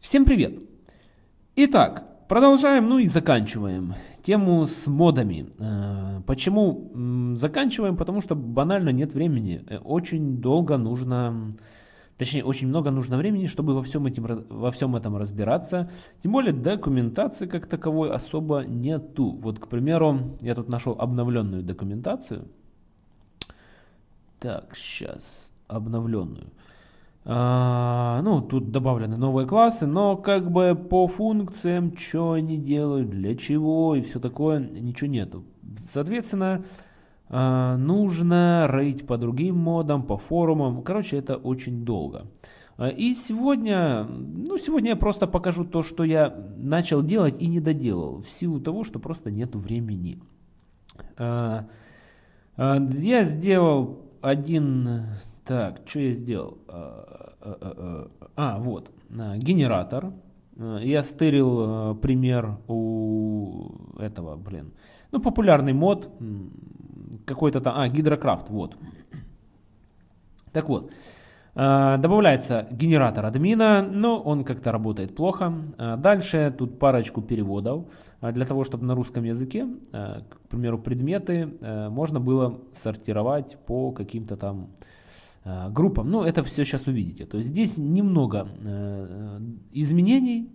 Всем привет! Итак, продолжаем, ну и заканчиваем тему с модами. Э, почему заканчиваем? Потому что банально нет времени. Э, очень долго нужно, точнее очень много нужно времени, чтобы во всем, этим, во всем этом разбираться. Тем более документации как таковой особо нету. Вот, к примеру, я тут нашел обновленную документацию. Так, сейчас обновленную. А, ну, тут добавлены новые классы, но как бы по функциям, что они делают, для чего и все такое, ничего нету. Соответственно, а, нужно рейд по другим модам, по форумам. Короче, это очень долго. А, и сегодня, ну, сегодня я просто покажу то, что я начал делать и не доделал, в силу того, что просто нету времени. Я сделал один так, что я сделал? А, а, а, а вот, генератор. Я стырил пример у этого, блин. Ну, популярный мод. Какой-то там, а, гидрокрафт, вот. Так вот, добавляется генератор админа, но он как-то работает плохо. Дальше тут парочку переводов. Для того, чтобы на русском языке, к примеру, предметы можно было сортировать по каким-то там Э, группам. Ну, это все сейчас увидите. То есть здесь немного э, изменений,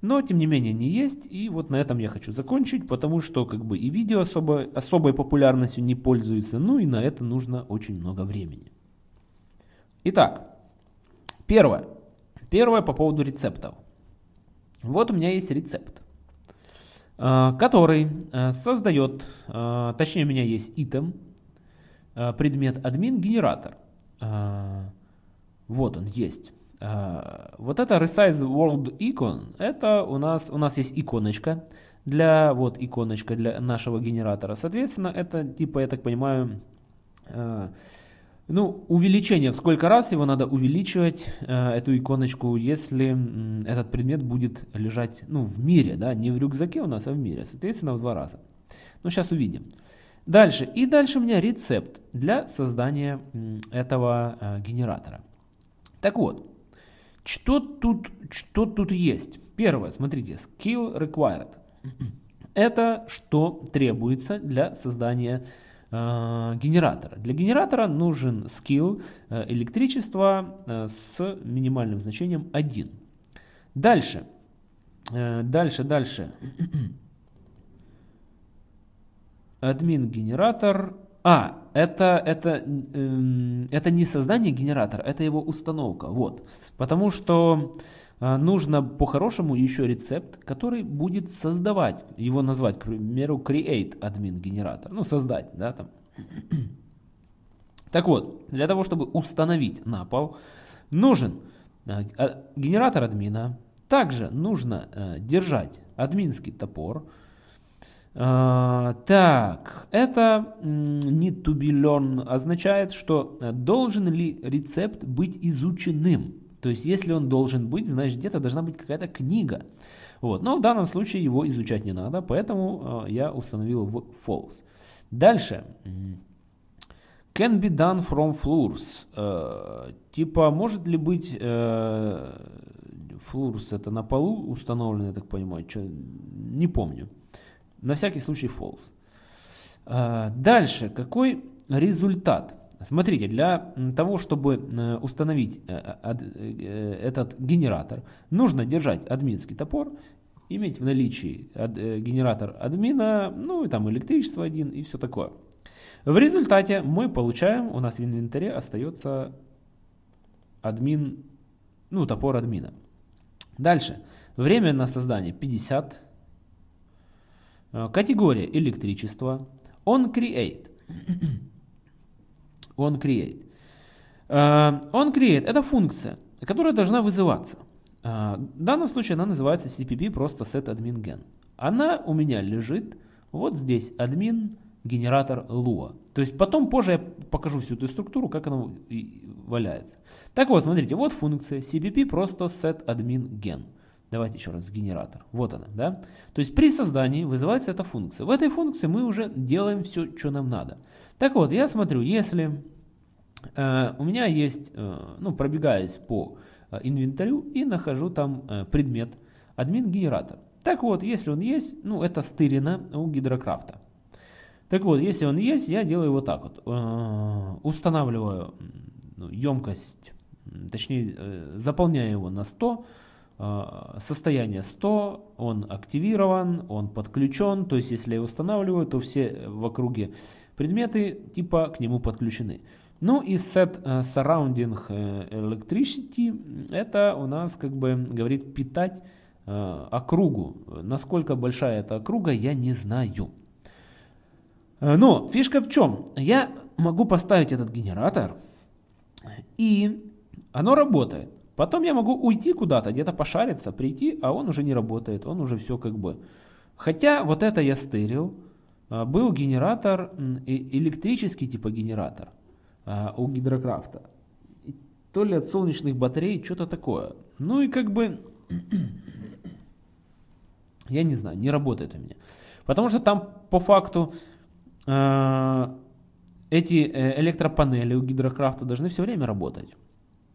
но тем не менее они есть. И вот на этом я хочу закончить, потому что как бы и видео особо, особой популярностью не пользуются. Ну и на это нужно очень много времени. Итак, первое. Первое по поводу рецептов. Вот у меня есть рецепт, э, который создает, точнее у меня есть item, предмет админ генератор. А, вот он есть. А, вот это Resize World Icon, это у нас, у нас есть иконочка для, вот иконочка для нашего генератора. Соответственно, это типа, я так понимаю, а, ну, увеличение, в сколько раз его надо увеличивать, эту иконочку, если этот предмет будет лежать, ну, в мире, да, не в рюкзаке у нас, а в мире, соответственно, в два раза. Ну, сейчас увидим. Дальше. И дальше у меня рецепт для создания этого э, генератора. Так вот, что тут, что тут есть? Первое, смотрите, skill required. Это что требуется для создания э, генератора. Для генератора нужен skill э, электричество э, с минимальным значением 1. Дальше. Э, дальше, дальше. Админ генератор. А, это, это, э, это не создание генератора, это его установка. Вот. Потому что э, нужно по-хорошему еще рецепт, который будет создавать, его назвать, к примеру, create админ генератор. Ну, создать, да, там. Так вот, для того, чтобы установить на пол, нужен э, генератор админа. Также нужно э, держать админский топор. А, так, это need to be learned означает, что э, должен ли рецепт быть изученным. То есть, если он должен быть, значит где-то должна быть какая-то книга. Вот. Но в данном случае его изучать не надо, поэтому э, я установил в false. Дальше. Can be done from floors. Э, типа, может ли быть э, floors это на полу установлено, я так понимаю, что, не помню. На всякий случай false. А, дальше, какой результат? Смотрите, для того, чтобы э, установить э, э, этот генератор, нужно держать админский топор, иметь в наличии генератор админа, ну и там электричество один и все такое. В результате мы получаем, у нас в инвентаре остается админ, ну топор админа. Дальше, время на создание 50 Э, категория электричество. On create. On create. Э, on create это функция, которая должна вызываться. Э, в данном случае она называется cpp просто set admin gen. Она у меня лежит вот здесь admin генератор Lua. То есть потом позже я покажу всю эту структуру, как она валяется. Так вот, смотрите, вот функция cpp просто set admin gen. Давайте еще раз, генератор. Вот она, да? То есть при создании вызывается эта функция. В этой функции мы уже делаем все, что нам надо. Так вот, я смотрю, если э, у меня есть, э, ну, пробегаясь по инвентарю и нахожу там предмет админ генератор. Так вот, если он есть, ну это стырено у гидрокрафта. Так вот, если он есть, я делаю вот так вот. Устанавливаю ну, емкость, точнее заполняю его на 100, состояние 100, он активирован, он подключен, то есть если я устанавливаю, то все в округе предметы типа к нему подключены. Ну и set surrounding electricity, это у нас как бы говорит питать uh, округу. Насколько большая эта округа, я не знаю. Но фишка в чем? Я могу поставить этот генератор, и оно работает. Потом я могу уйти куда-то, где-то пошариться, прийти, а он уже не работает, он уже все как бы. Хотя вот это я стырил, а, был генератор, электрический типа генератор а, у гидрокрафта. То ли от солнечных батарей, что-то такое. Ну и как бы, я не знаю, не работает у меня. Потому что там по факту э, эти э, электропанели у гидрокрафта должны все время работать.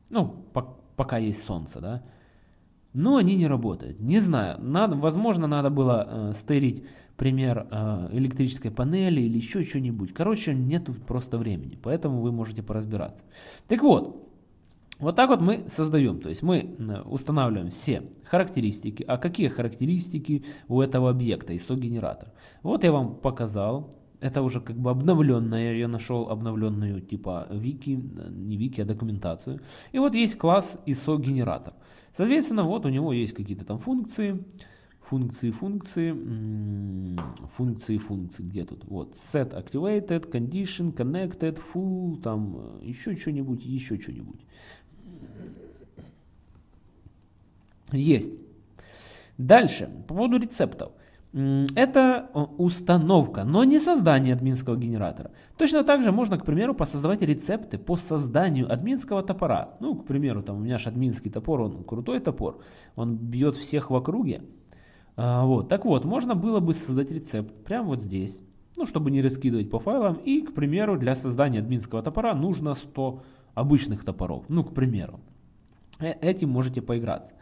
Ну, по, пока есть солнце, да. Но они не работают. Не знаю, надо, возможно, надо было э, стырить пример э, электрической панели или еще что-нибудь. Короче, нету просто времени, поэтому вы можете поразбираться. Так вот, вот так вот мы создаем, то есть мы устанавливаем все характеристики. А какие характеристики у этого объекта, ISO-генератор? Вот я вам показал, это уже как бы обновленная, я нашел обновленную типа вики, не вики, а документацию. И вот есть класс ISO генератор. Соответственно, вот у него есть какие-то там функции, функции, функции, функции, функции, где тут? Вот, set activated, condition, connected, full, там еще что-нибудь, еще что-нибудь. Есть. Дальше, по поводу рецептов. Это э, установка, но не создание админского генератора. Точно так же можно, к примеру, посоздавать рецепты по созданию админского топора. Ну, к примеру, там у меня же админский топор, он крутой топор, он бьет всех в округе. А, вот. Так вот, можно было бы создать рецепт прямо вот здесь, ну, чтобы не раскидывать по файлам. И, к примеру, для создания админского топора нужно 100 обычных топоров. Ну, к примеру. Э, этим можете поиграться.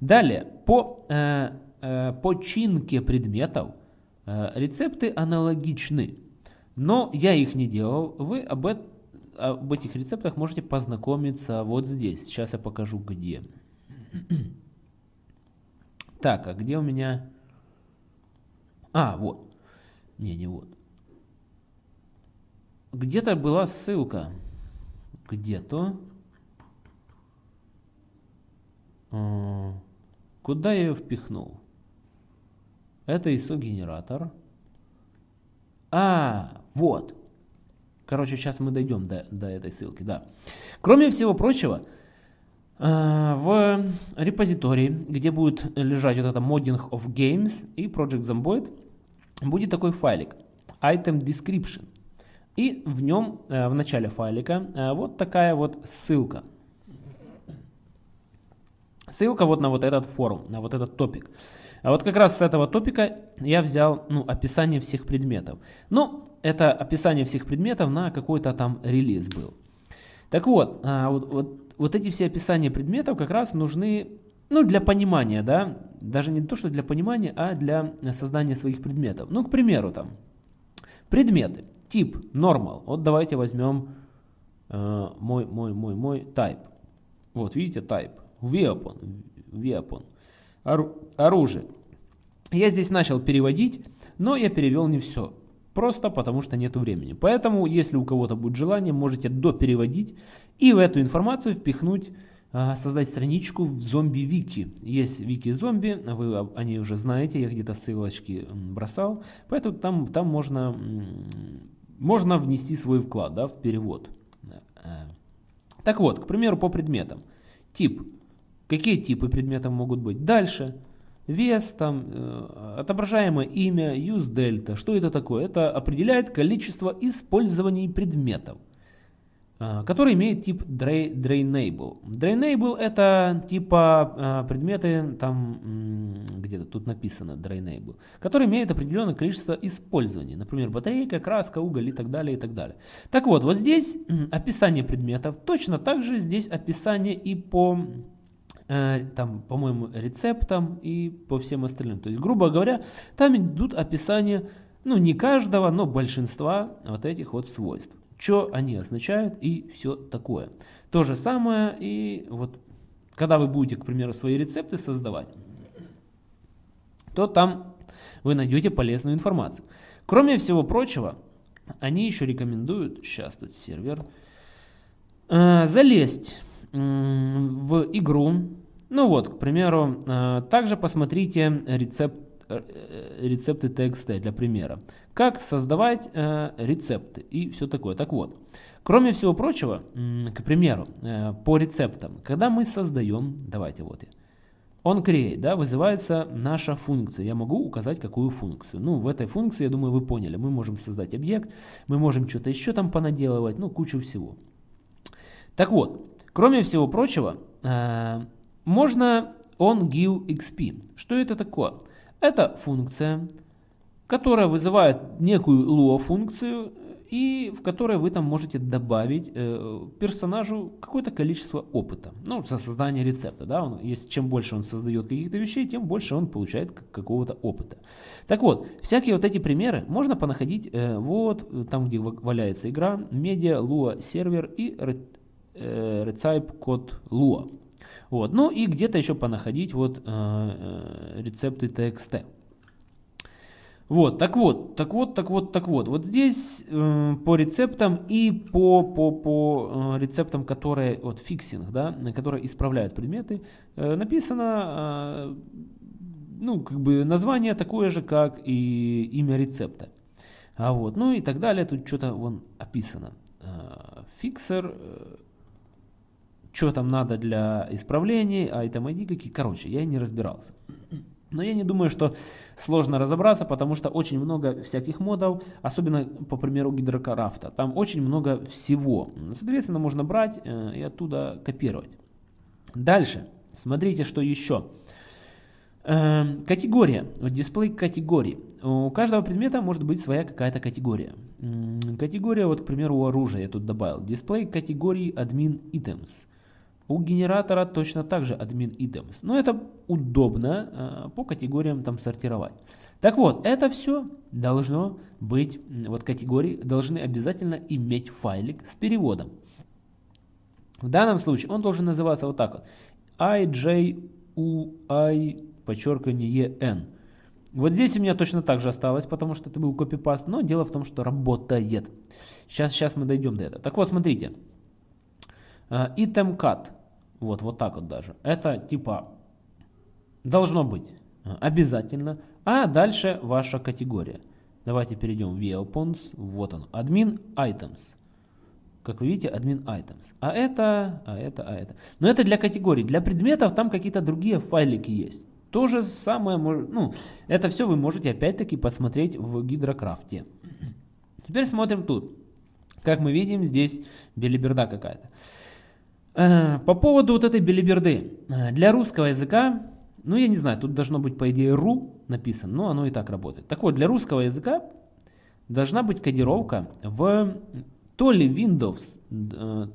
Далее, по... Э, починке предметов э, рецепты аналогичны, но я их не делал. Вы об, об этих рецептах можете познакомиться вот здесь. Сейчас я покажу где. Так, а где у меня... А, вот. Не, не вот. Где-то была ссылка. Где-то. А, куда я ее впихнул? Это ISO-генератор. А, вот. Короче, сейчас мы дойдем до, до этой ссылки, да. Кроме всего прочего, э, в репозитории, где будет лежать вот это Modding of Games и Project Zomboid, будет такой файлик item description. И в нем, э, в начале файлика, э, вот такая вот ссылка. Ссылка вот на вот этот форум, на вот этот топик. А вот как раз с этого топика я взял ну, описание всех предметов. Ну, это описание всех предметов на какой-то там релиз был. Так вот, а, вот, вот, вот эти все описания предметов как раз нужны ну, для понимания, да, даже не то, что для понимания, а для создания своих предметов. Ну, к примеру, там, предметы, тип, normal. Вот давайте возьмем э, мой, мой, мой, мой type. Вот, видите, type, weapon, weapon оружие. Я здесь начал переводить, но я перевел не все. Просто потому что нету времени. Поэтому, если у кого-то будет желание, можете допереводить и в эту информацию впихнуть, а, создать страничку в зомби-вики. Есть вики-зомби, вы о ней уже знаете, я где-то ссылочки бросал. Поэтому там, там можно, можно внести свой вклад да, в перевод. Э. Так вот, к примеру, по предметам. Тип Какие типы предметов могут быть? Дальше. Вес, там, э, отображаемое имя, use delta. Что это такое? Это определяет количество использований предметов, э, который имеет тип drainable. Drainable это типа э, предметы, там где-то тут написано drainable, который имеет определенное количество использований. Например, батарейка, краска, уголь и так далее, и так далее. Так вот, вот здесь описание предметов. Точно так же здесь описание и по там, по-моему, рецептам и по всем остальным. То есть, грубо говоря, там идут описания, ну, не каждого, но большинства вот этих вот свойств. Что они означают и все такое. То же самое и вот, когда вы будете, к примеру, свои рецепты создавать, то там вы найдете полезную информацию. Кроме всего прочего, они еще рекомендуют, сейчас тут сервер, э, залезть э, в игру. Ну вот, к примеру, э, также посмотрите рецепт, э, рецепты TXT для примера. Как создавать э, рецепты и все такое. Так вот, кроме всего прочего, э, к примеру, э, по рецептам, когда мы создаем, давайте вот я, он create, да, вызывается наша функция. Я могу указать, какую функцию. Ну, в этой функции, я думаю, вы поняли. Мы можем создать объект, мы можем что-то еще там понаделывать, ну, кучу всего. Так вот, кроме всего прочего, э, можно on give xp. Что это такое? Это функция, которая вызывает некую lua функцию, и в которой вы там можете добавить э, персонажу какое-то количество опыта. Ну, со создания рецепта. Да? Он, если, чем больше он создает каких-то вещей, тем больше он получает какого-то опыта. Так вот, всякие вот эти примеры можно понаходить э, вот там, где валяется игра, Media, Lua сервер и э, Recipe код Lua. Вот. Ну и где-то еще понаходить вот э, э рецепты TXT. Вот, так вот, так вот, так вот, так вот. Вот здесь э, по рецептам и по, по, по э, рецептам, которые, вот фиксинг, да, которые исправляют предметы, э, написано, э, ну, как бы название такое же, как и имя рецепта. А вот, ну и так далее, тут что-то вон описано. Э, фиксер, э, что там надо для исправлений, item ID какие, короче, я не разбирался. Но я не думаю, что сложно разобраться, потому что очень много всяких модов, особенно по примеру гидрокрафта. Там очень много всего. Соответственно, можно брать э, и оттуда копировать. Дальше. Смотрите, что еще. Э, категория. Дисплей категории. У каждого предмета может быть своя какая-то категория. Категория, вот, к примеру, у оружия я тут добавил. Дисплей категории admin items. У генератора точно так же admin items. Но это удобно э, по категориям там сортировать. Так вот, это все должно быть, вот категории должны обязательно иметь файлик с переводом. В данном случае он должен называться вот так вот. IJUI, подчеркивание N. Вот здесь у меня точно так же осталось, потому что это был копипаст, но дело в том, что работает. Сейчас, сейчас мы дойдем до этого. Так вот, смотрите. Item cut. Вот, вот так вот даже. Это типа должно быть обязательно. А дальше ваша категория. Давайте перейдем в Weapons. Вот он. Admin Items. Как вы видите, admin items. А это, а это, а это. Но это для категорий. Для предметов там какие-то другие файлики есть. То же самое, ну, это все вы можете опять-таки посмотреть в гидрокрафте. Теперь смотрим тут. Как мы видим, здесь белиберда какая-то. Э, по поводу вот этой белиберды. Э, для русского языка, ну я не знаю, тут должно быть по идее ру написано, но оно и так работает. Так вот, для русского языка должна быть кодировка в то ли Windows, э,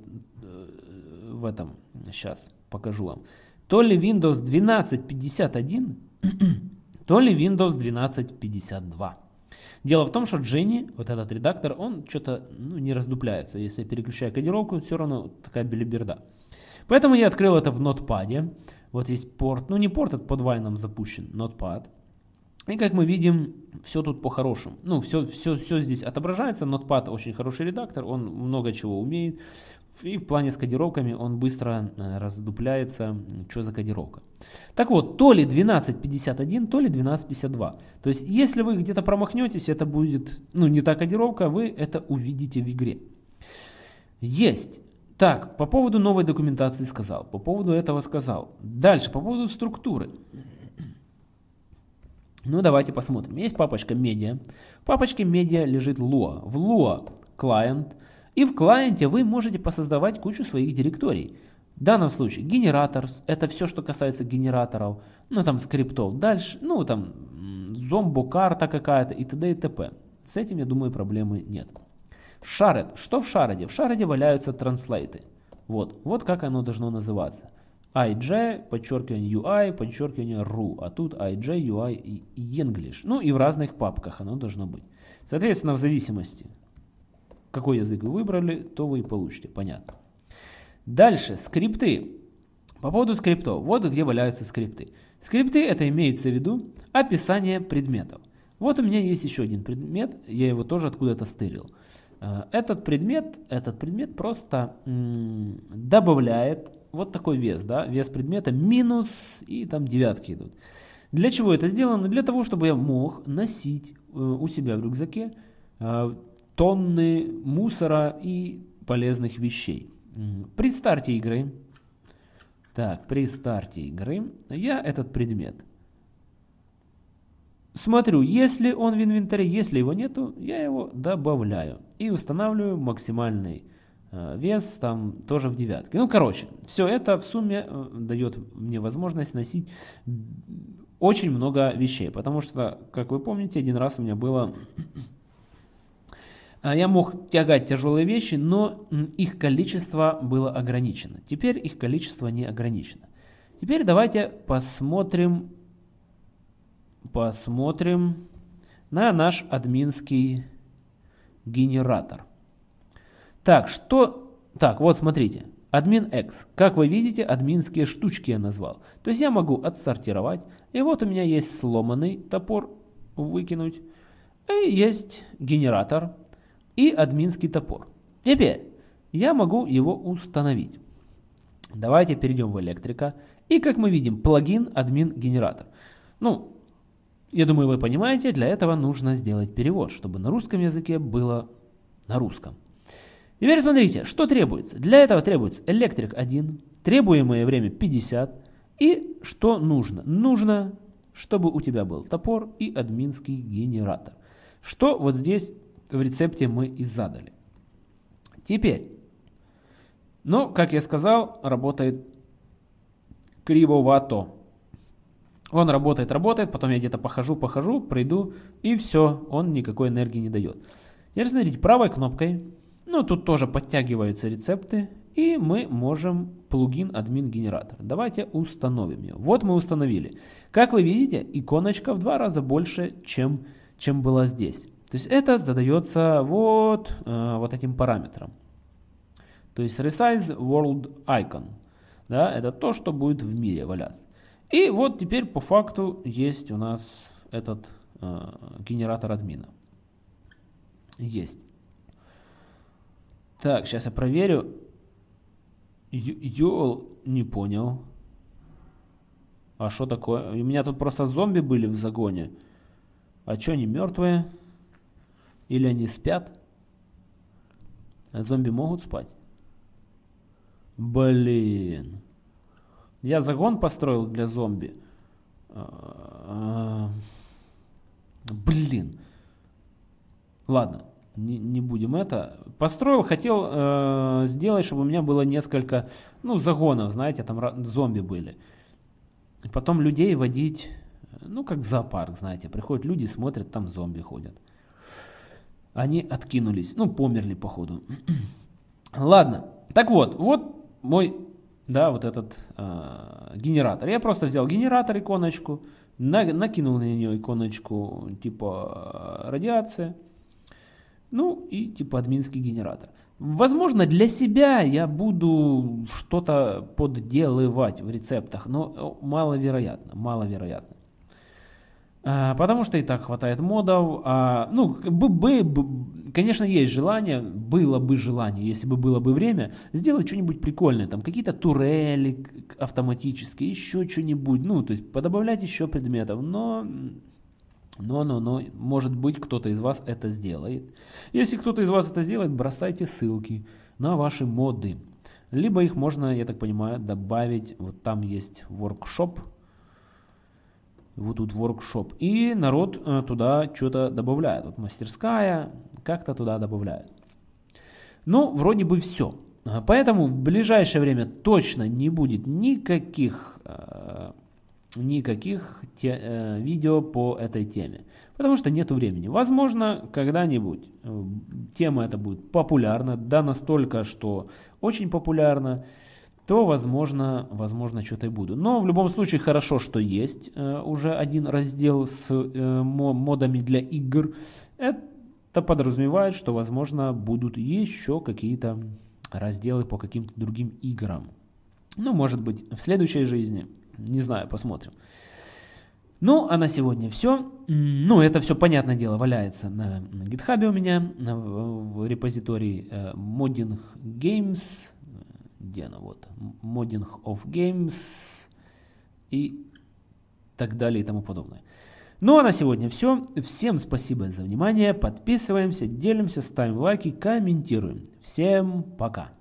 в этом, сейчас покажу вам, то ли Windows 1251, то ли Windows 1252. Дело в том, что Дженни, вот этот редактор, он что-то ну, не раздупляется. Если я переключаю кодировку, все равно такая белиберда. Поэтому я открыл это в нотпаде. Вот есть порт, ну не порт, это под вайном запущен, нотпад. И как мы видим, все тут по-хорошему. Ну, все, все, все здесь отображается. Notepad очень хороший редактор, он много чего умеет. И в плане с кодировками он быстро э, раздупляется, что за кодировка. Так вот, то ли 1251, то ли 1252. То есть, если вы где-то промахнетесь, это будет, ну, не та кодировка, вы это увидите в игре. Есть. Так, по поводу новой документации сказал, по поводу этого сказал. Дальше, по поводу структуры. Ну, давайте посмотрим. Есть папочка медиа. В папочке медиа лежит Lua. В Lua client – и в клиенте вы можете посоздавать кучу своих директорий. В данном случае генератор, это все, что касается генераторов, ну там скриптов. Дальше, ну там зомбо-карта какая-то и т.д. и т.п. С этим, я думаю, проблемы нет. Шаред. Что в шареде? В шареде валяются транслейты. Вот, вот как оно должно называться. IJ, подчеркивание UI, подчеркивание RU, а тут IJ, UI и English. Ну и в разных папках оно должно быть. Соответственно, в зависимости, какой язык вы выбрали, то вы и получите, понятно. Дальше, скрипты. По поводу скриптов, вот где валяются скрипты. Скрипты это имеется в виду описание предметов. Вот у меня есть еще один предмет, я его тоже откуда-то стырил. Э, этот предмет, этот предмет просто добавляет вот такой вес, да, вес предмета минус и там девятки идут. Для чего это сделано? Для того, чтобы я мог носить э, у себя в рюкзаке э, тонны мусора и полезных вещей. При старте игры, так, при старте игры я этот предмет смотрю, если он в инвентаре, если его нету, я его добавляю и устанавливаю максимальный э, вес там тоже в девятке. Ну, короче, все это в сумме э, дает мне возможность носить очень много вещей, потому что, как вы помните, один раз у меня было... А, я мог тягать тяжелые вещи, но их количество было ограничено. Теперь их количество не ограничено. Теперь давайте посмотрим посмотрим на наш админский генератор. Так, что... Так, вот смотрите. Админ X. Как вы видите, админские штучки я назвал. То есть я могу отсортировать. И вот у меня есть сломанный топор выкинуть. И есть генератор и админский топор. Теперь я могу его установить. Давайте перейдем в электрика. И как мы видим, плагин админ генератор. Ну, я думаю, вы понимаете, для этого нужно сделать перевод, чтобы на русском языке было на русском. Теперь смотрите, что требуется. Для этого требуется электрик 1, требуемое время 50. И что нужно? Нужно, чтобы у тебя был топор и админский генератор. Что вот здесь в рецепте мы и задали. Теперь, ну, как я сказал, работает кривовато. Он работает, работает, потом я где-то похожу, похожу, пройду, и все, он никакой энергии не дает. Теперь смотрите, правой кнопкой, ну тут тоже подтягиваются рецепты, и мы можем плагин админ генератор. Давайте установим его. Вот мы установили. Как вы видите, иконочка в два раза больше, чем, чем была здесь. То есть это задается вот, э, вот этим параметром. То есть resize world icon. Да, это то, что будет в мире валяться. И вот теперь по факту есть у нас этот э, генератор админа. Есть. Так, сейчас я проверю. Йол не понял. А что такое? У меня тут просто зомби были в загоне. А что, они мертвые? Или они спят? А зомби могут спать? Блин. Я загон построил для зомби. А, блин. Ладно, не, не будем это. Построил, хотел э, сделать, чтобы у меня было несколько, ну, загонов, знаете, там зомби были. Потом людей водить, ну, как в зоопарк, знаете. Приходят люди, смотрят, там зомби ходят. Они откинулись, ну, померли, походу. Ладно, так вот, вот мой да, вот этот э, генератор. Я просто взял генератор, иконочку, на, накинул на нее иконочку типа радиация, ну и типа админский генератор. Возможно, для себя я буду что-то подделывать в рецептах, но маловероятно, маловероятно. А, потому что и так хватает модов. А, ну, бы, бы, конечно, есть желание, было бы желание, если бы было бы время, сделать что-нибудь прикольное. Там какие-то турели автоматические, еще что-нибудь. Ну, то есть подобавлять еще предметов. Но, но, но, но, может быть, кто-то из вас это сделает. Если кто-то из вас это сделает, бросайте ссылки на ваши моды. Либо их можно, я так понимаю, добавить. Вот там есть workshop тут workshop. И народ э, туда что-то добавляет. Вот мастерская как-то туда добавляет. Ну, вроде бы все. Поэтому в ближайшее время точно не будет никаких, э, никаких те, э, видео по этой теме. Потому что нету времени. Возможно, когда-нибудь тема эта будет популярна. Да настолько, что очень популярна. То, возможно, возможно что-то и буду. Но в любом случае хорошо, что есть э, уже один раздел с э, модами для игр. Это подразумевает, что, возможно, будут еще какие-то разделы по каким-то другим играм. Ну, может быть, в следующей жизни. Не знаю, посмотрим. Ну, а на сегодня все. Ну, это все, понятное дело, валяется на, GitHub у меня, в репозитории э, Modding Games. Где она? Вот. Modding of Games. И так далее и тому подобное. Ну а на сегодня все. Всем спасибо за внимание. Подписываемся, делимся, ставим лайки, комментируем. Всем пока.